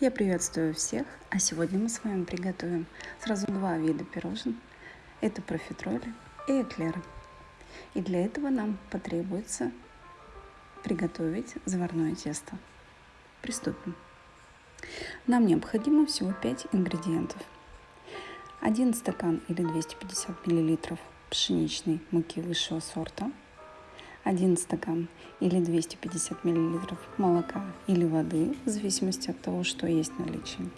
Я приветствую всех, а сегодня мы с вами приготовим сразу два вида пирожен. Это профитроли и эклеры. И для этого нам потребуется приготовить заварное тесто. Приступим. Нам необходимо всего 5 ингредиентов. 1 стакан или 250 мл пшеничной муки высшего сорта – 1 стакан или 250 мл молока или воды, в зависимости от того, что есть в наличии.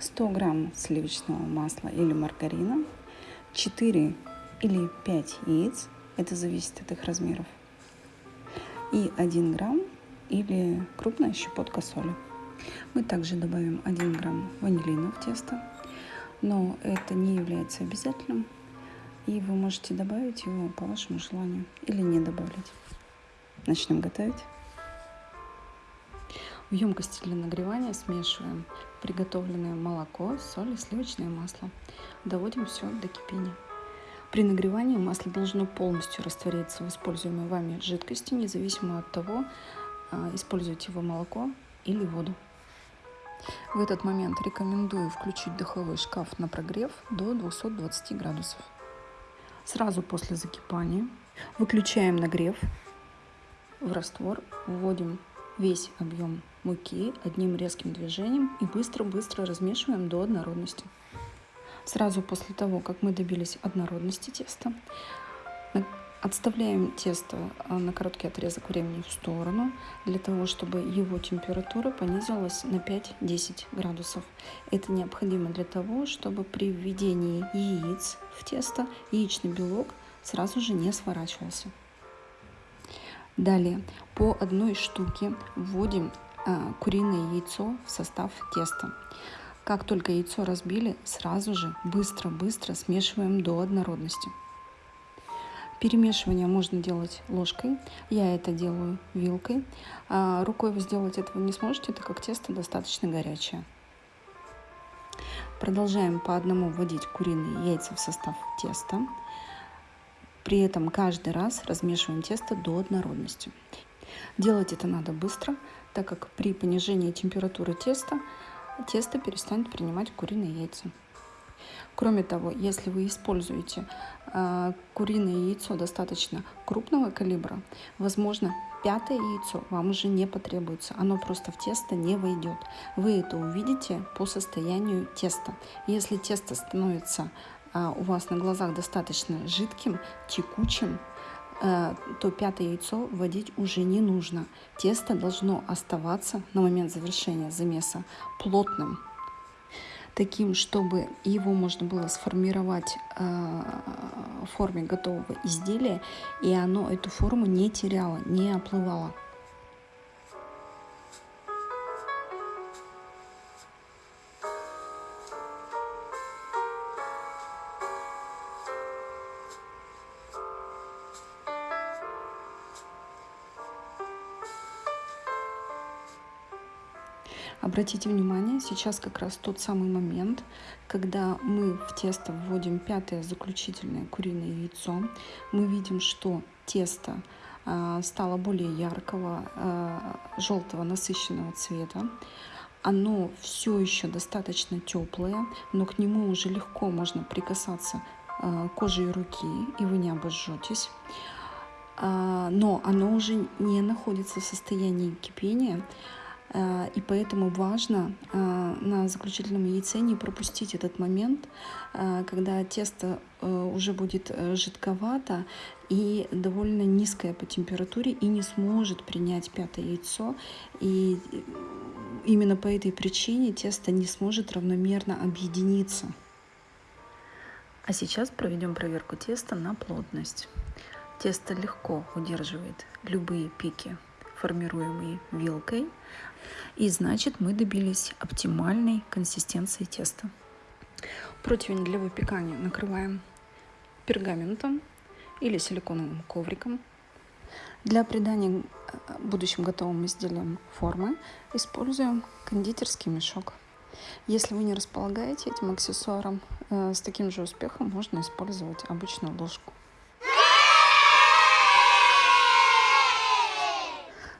100 грамм сливочного масла или маргарина, 4 или 5 яиц, это зависит от их размеров, и 1 грамм или крупная щепотка соли. Мы также добавим 1 грамм ванилина в тесто, но это не является обязательным, и вы можете добавить его по вашему желанию или не добавлять. Начнем готовить. В емкости для нагревания смешиваем приготовленное молоко, соль и сливочное масло. Доводим все до кипения. При нагревании масло должно полностью раствориться в используемой вами жидкости, независимо от того, а, используете вы молоко или воду. В этот момент рекомендую включить духовой шкаф на прогрев до 220 градусов. Сразу после закипания выключаем нагрев. В раствор вводим весь объем муки одним резким движением и быстро-быстро размешиваем до однородности. Сразу после того, как мы добились однородности теста, Отставляем тесто а, на короткий отрезок времени в сторону, для того, чтобы его температура понизилась на 5-10 градусов. Это необходимо для того, чтобы при введении яиц в тесто яичный белок сразу же не сворачивался. Далее по одной штуке вводим а, куриное яйцо в состав теста. Как только яйцо разбили, сразу же быстро-быстро смешиваем до однородности. Перемешивание можно делать ложкой, я это делаю вилкой. А рукой вы сделать этого не сможете, так как тесто достаточно горячее. Продолжаем по одному вводить куриные яйца в состав теста. При этом каждый раз размешиваем тесто до однородности. Делать это надо быстро, так как при понижении температуры теста тесто перестанет принимать куриные яйца. Кроме того, если вы используете э, куриное яйцо достаточно крупного калибра, возможно, пятое яйцо вам уже не потребуется, оно просто в тесто не войдет. Вы это увидите по состоянию теста. Если тесто становится э, у вас на глазах достаточно жидким, текучим, э, то пятое яйцо вводить уже не нужно. Тесто должно оставаться на момент завершения замеса плотным таким, чтобы его можно было сформировать э, в форме готового изделия, и оно эту форму не теряло, не оплывало. Обратите внимание, сейчас как раз тот самый момент, когда мы в тесто вводим пятое заключительное куриное яйцо. Мы видим, что тесто а, стало более яркого, а, желтого, насыщенного цвета. Оно все еще достаточно теплое, но к нему уже легко можно прикасаться а, кожей руки, и вы не обожжетесь но оно уже не находится в состоянии кипения, и поэтому важно э, на заключительном яйце не пропустить этот момент, э, когда тесто уже будет жидковато и довольно низкое по температуре и не сможет принять пятое яйцо. И именно по этой причине тесто не сможет равномерно объединиться. А сейчас проведем проверку теста на плотность. Тесто легко удерживает любые пики формируемый вилкой. И значит мы добились оптимальной консистенции теста. Противень для выпекания накрываем пергаментом или силиконовым ковриком. Для придания будущим готовым изделиям формы используем кондитерский мешок. Если вы не располагаете этим аксессуаром, э, с таким же успехом можно использовать обычную ложку.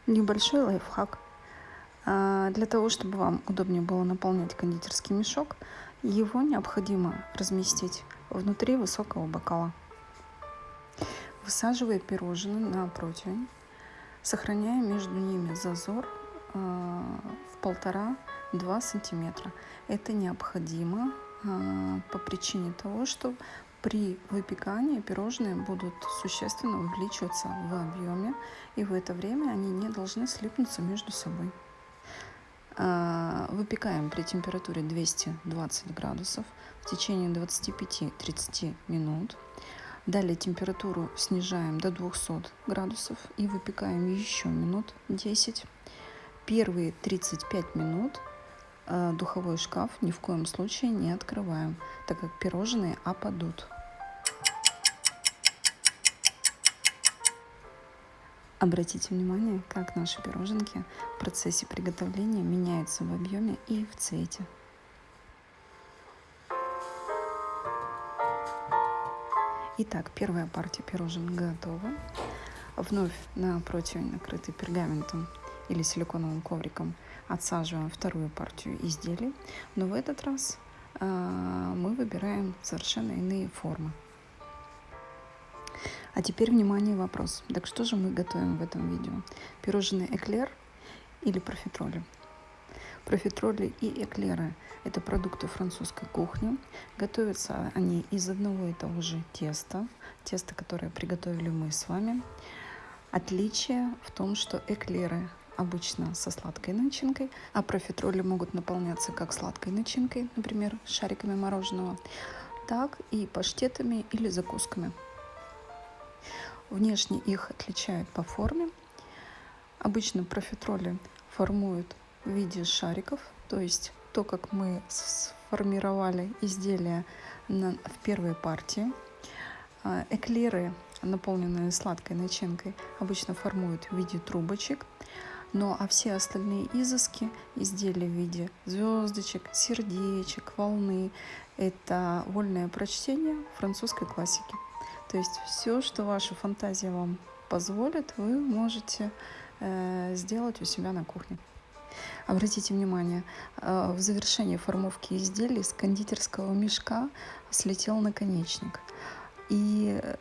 Небольшой лайфхак. А, для того, чтобы вам удобнее было наполнять кондитерский мешок, его необходимо разместить внутри высокого бокала. Высаживая пирожные на противень, сохраняя между ними зазор а, в полтора-два сантиметра. Это необходимо а, по причине того, что при выпекании пирожные будут существенно увеличиваться в объеме, и в это время они не должны слипнуться между собой. А, выпекаем при температуре 220 градусов в течение 25-30 минут. Далее температуру снижаем до 200 градусов и выпекаем еще минут 10. Первые 35 минут духовой шкаф ни в коем случае не открываем, так как пирожные опадут. Обратите внимание, как наши пироженки в процессе приготовления меняются в объеме и в цвете. Итак, первая партия пирожен готова. Вновь на противень, накрытый пергаментом или силиконовым ковриком, отсаживаем вторую партию изделий. Но в этот раз э, мы выбираем совершенно иные формы. А теперь, внимание, вопрос. Так что же мы готовим в этом видео? Пирожные эклер или профитроли? Профитроли и эклеры – это продукты французской кухни. Готовятся они из одного и того же теста, теста, которое приготовили мы с вами. Отличие в том, что эклеры обычно со сладкой начинкой, а профитроли могут наполняться как сладкой начинкой, например, шариками мороженого, так и паштетами или закусками. Внешне их отличают по форме. Обычно профитроли формуют в виде шариков, то есть то, как мы сформировали изделие на, в первой партии. А, эклеры, наполненные сладкой начинкой, обычно формуют в виде трубочек. Ну а все остальные изыски, изделия в виде звездочек, сердечек, волны, это вольное прочтение французской классики. То есть все, что ваша фантазия вам позволит, вы можете э, сделать у себя на кухне. Обратите внимание, э, в завершении формовки изделий с кондитерского мешка слетел наконечник. И э,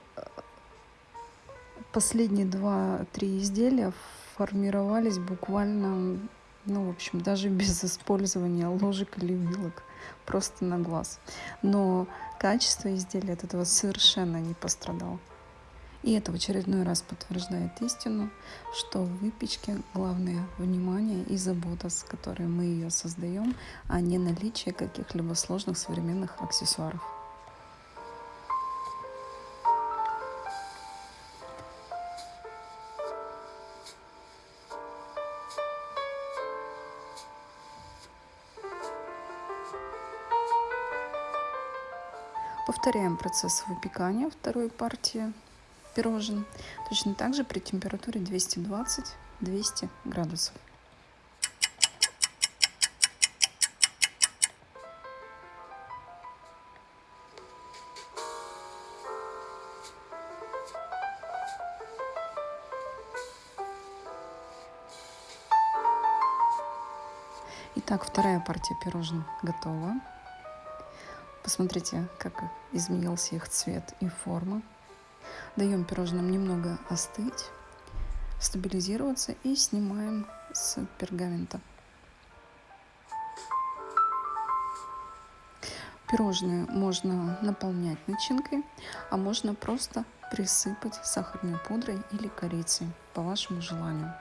последние два-три изделия формировались буквально, ну, в общем, даже без использования ложек или вилок, просто на глаз. Но качество изделия от этого совершенно не пострадало. И это в очередной раз подтверждает истину, что в выпечке главное внимание и забота, с которой мы ее создаем, а не наличие каких-либо сложных современных аксессуаров. Повторяем процесс выпекания второй партии пирожен. Точно так же при температуре 220-200 градусов. Итак, вторая партия пирожен готова. Посмотрите, как изменился их цвет и форма. Даем пирожным немного остыть, стабилизироваться и снимаем с пергамента. Пирожные можно наполнять начинкой, а можно просто присыпать сахарной пудрой или корицей по вашему желанию.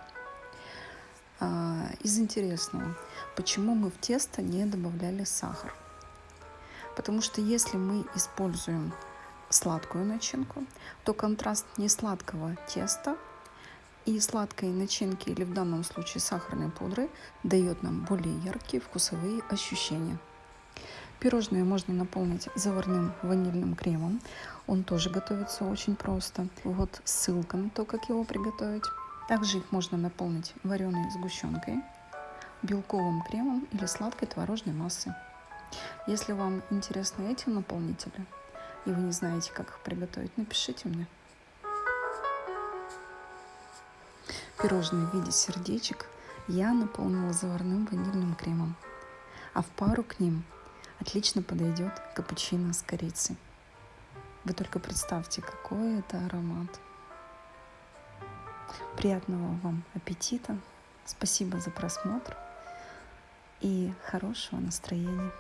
А, из интересного, почему мы в тесто не добавляли сахар? Потому что если мы используем сладкую начинку, то контраст несладкого теста и сладкой начинки, или в данном случае сахарной пудры, дает нам более яркие вкусовые ощущения. Пирожные можно наполнить заварным ванильным кремом. Он тоже готовится очень просто. Вот ссылка на то, как его приготовить. Также их можно наполнить вареной сгущенкой, белковым кремом или сладкой творожной массой. Если вам интересны эти наполнители, и вы не знаете, как их приготовить, напишите мне. Пирожные в виде сердечек я наполнила заварным ванильным кремом. А в пару к ним отлично подойдет капучино с корицей. Вы только представьте, какой это аромат. Приятного вам аппетита. Спасибо за просмотр и хорошего настроения.